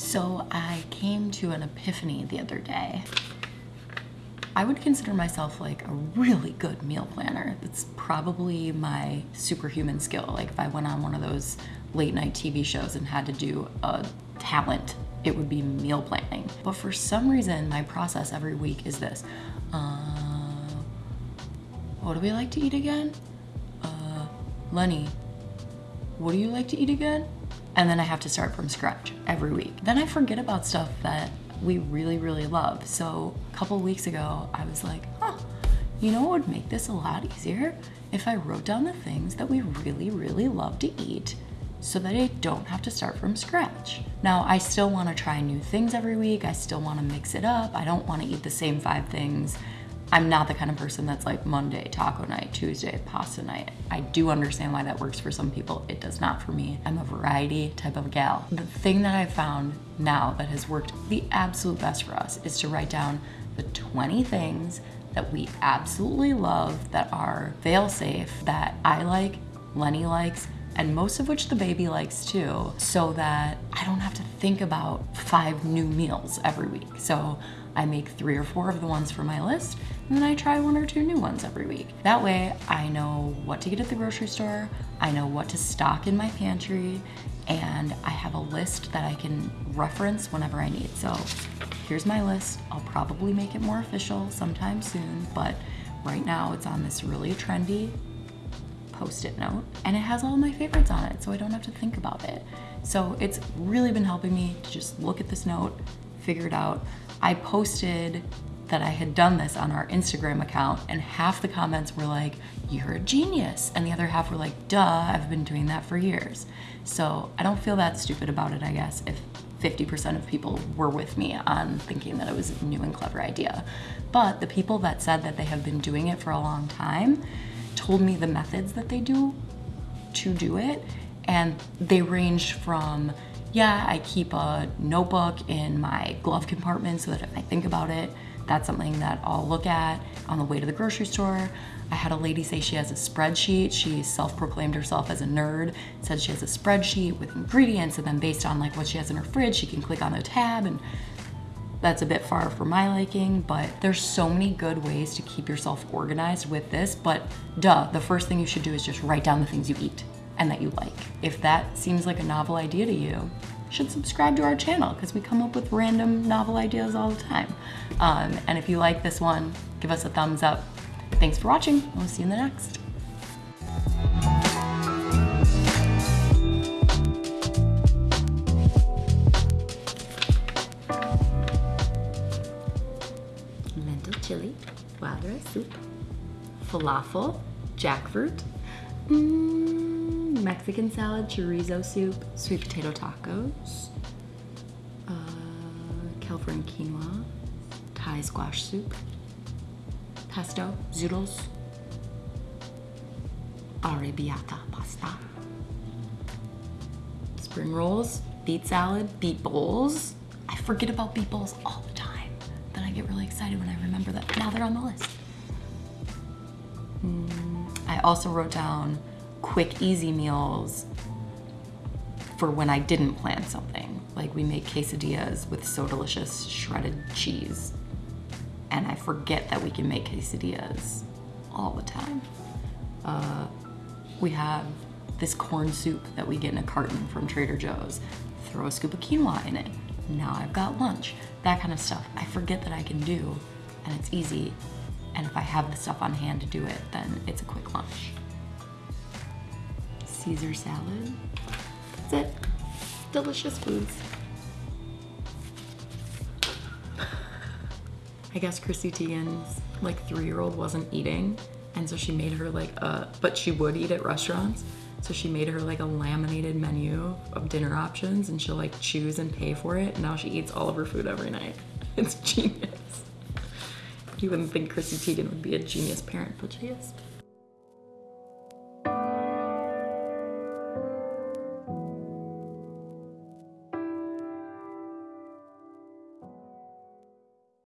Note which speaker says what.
Speaker 1: So I came to an epiphany the other day. I would consider myself like a really good meal planner. That's probably my superhuman skill. Like if I went on one of those late night TV shows and had to do a talent, it would be meal planning. But for some reason, my process every week is this. Uh, what do we like to eat again? Uh, Lenny, what do you like to eat again? And then I have to start from scratch every week. Then I forget about stuff that we really, really love. So a couple weeks ago, I was like, huh, you know what would make this a lot easier? If I wrote down the things that we really, really love to eat so that I don't have to start from scratch. Now, I still wanna try new things every week. I still wanna mix it up. I don't wanna eat the same five things I'm not the kind of person that's like Monday, taco night, Tuesday, pasta night. I do understand why that works for some people. It does not for me. I'm a variety type of gal. The thing that I found now that has worked the absolute best for us is to write down the 20 things that we absolutely love that are fail safe, that I like, Lenny likes, and most of which the baby likes too, so that I don't have to think about five new meals every week. So I make three or four of the ones for my list, and then I try one or two new ones every week. That way, I know what to get at the grocery store, I know what to stock in my pantry, and I have a list that I can reference whenever I need. So here's my list. I'll probably make it more official sometime soon, but right now it's on this really trendy post-it note and it has all my favorites on it so I don't have to think about it. So it's really been helping me to just look at this note, figure it out. I posted that I had done this on our Instagram account and half the comments were like, you're a genius. And the other half were like, duh, I've been doing that for years. So I don't feel that stupid about it, I guess, if 50% of people were with me on thinking that it was a new and clever idea. But the people that said that they have been doing it for a long time told me the methods that they do to do it. And they range from yeah, I keep a notebook in my glove compartment so that if I think about it, that's something that I'll look at on the way to the grocery store. I had a lady say she has a spreadsheet. She self-proclaimed herself as a nerd, said she has a spreadsheet with ingredients and then based on like what she has in her fridge, she can click on a tab and that's a bit far for my liking, but there's so many good ways to keep yourself organized with this, but duh, the first thing you should do is just write down the things you eat and that you like. If that seems like a novel idea to you, should subscribe to our channel because we come up with random novel ideas all the time. Um, and if you like this one, give us a thumbs up. Thanks for watching. We'll see you in the next. Lentil chili, wild rice soup, falafel, jackfruit, mm, Mexican salad, chorizo soup, sweet potato tacos, uh, California quinoa, Thai squash soup, pesto, zoodles, arrabbiata pasta, spring rolls, beet salad, beet bowls. I forget about beet bowls all the time. Then I get really excited when I remember that now they're on the list. Mm, I also wrote down quick, easy meals for when I didn't plan something. Like we make quesadillas with so delicious shredded cheese. And I forget that we can make quesadillas all the time. Uh, we have this corn soup that we get in a carton from Trader Joe's. Throw a scoop of quinoa in it. Now I've got lunch. That kind of stuff. I forget that I can do and it's easy and if I have the stuff on hand to do it, then it's a quick lunch. Caesar salad. That's it. Delicious foods. I guess Chrissy Teigen's like three-year-old wasn't eating and so she made her like a, but she would eat at restaurants. So she made her like a laminated menu of dinner options and she'll like choose and pay for it. And now she eats all of her food every night. It's genius. You wouldn't think Chrissy Teigen would be a genius parent, but she is.